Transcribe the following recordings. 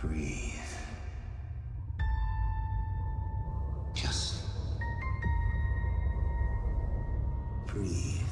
Breathe. Just breathe.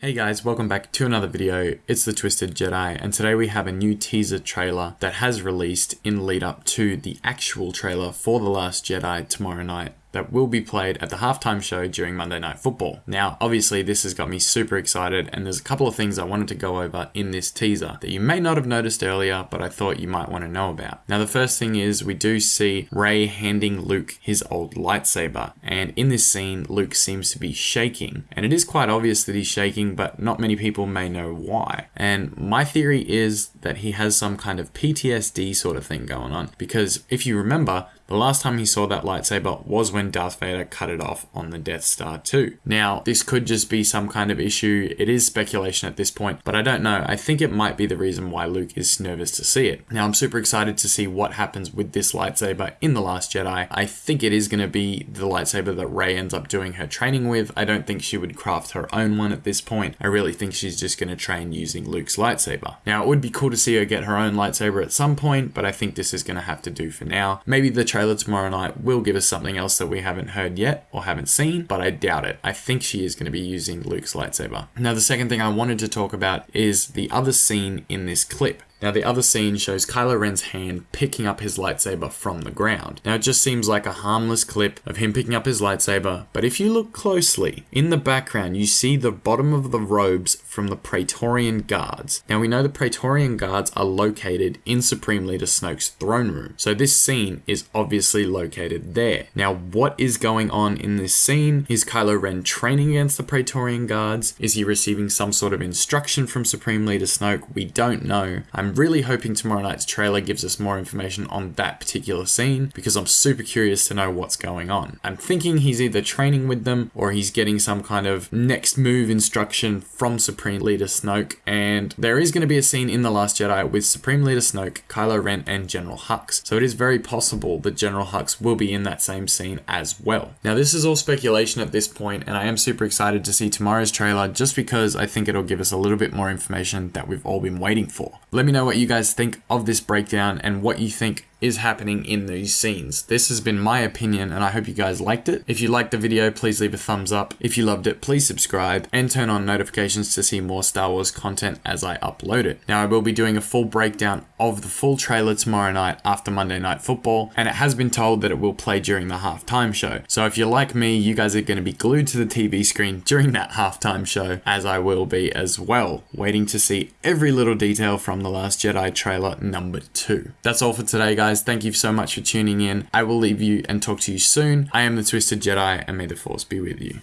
Hey guys, welcome back to another video. It's the Twisted Jedi, and today we have a new teaser trailer that has released in lead up to the actual trailer for The Last Jedi tomorrow night that will be played at the halftime show during Monday Night Football. Now, obviously, this has got me super excited, and there's a couple of things I wanted to go over in this teaser that you may not have noticed earlier, but I thought you might want to know about. Now, the first thing is we do see Rey handing Luke his old lightsaber, and in this scene, Luke seems to be shaking, and it is quite obvious that he's shaking, but not many people may know why. And my theory is that he has some kind of PTSD sort of thing going on, because if you remember, the last time he saw that lightsaber was when Darth Vader cut it off on the Death Star 2. Now, this could just be some kind of issue. It is speculation at this point, but I don't know. I think it might be the reason why Luke is nervous to see it. Now, I'm super excited to see what happens with this lightsaber in The Last Jedi. I think it is going to be the lightsaber that Rey ends up doing her training with. I don't think she would craft her own one at this point. I really think she's just going to train using Luke's lightsaber. Now, it would be cool to see her get her own lightsaber at some point, but I think this is going to have to do for now. Maybe the trailer trailer tomorrow night will give us something else that we haven't heard yet or haven't seen, but I doubt it. I think she is going to be using Luke's lightsaber. Now, the second thing I wanted to talk about is the other scene in this clip. Now the other scene shows Kylo Ren's hand picking up his lightsaber from the ground. Now it just seems like a harmless clip of him picking up his lightsaber, but if you look closely, in the background you see the bottom of the robes from the Praetorian Guards. Now we know the Praetorian Guards are located in Supreme Leader Snoke's throne room, so this scene is obviously located there. Now what is going on in this scene? Is Kylo Ren training against the Praetorian Guards? Is he receiving some sort of instruction from Supreme Leader Snoke? We don't know. I'm really hoping tomorrow night's trailer gives us more information on that particular scene because I'm super curious to know what's going on. I'm thinking he's either training with them or he's getting some kind of next move instruction from Supreme Leader Snoke and there is going to be a scene in The Last Jedi with Supreme Leader Snoke, Kylo Ren and General Hux. So it is very possible that General Hux will be in that same scene as well. Now this is all speculation at this point and I am super excited to see tomorrow's trailer just because I think it'll give us a little bit more information that we've all been waiting for. Let me know what you guys think of this breakdown and what you think is happening in these scenes. This has been my opinion and I hope you guys liked it. If you liked the video, please leave a thumbs up. If you loved it, please subscribe and turn on notifications to see more Star Wars content as I upload it. Now I will be doing a full breakdown of the full trailer tomorrow night after Monday Night Football and it has been told that it will play during the halftime show. So if you're like me, you guys are going to be glued to the TV screen during that halftime show as I will be as well, waiting to see every little detail from The Last Jedi trailer number 2. That's all for today guys guys, thank you so much for tuning in. I will leave you and talk to you soon. I am the Twisted Jedi, and may the Force be with you.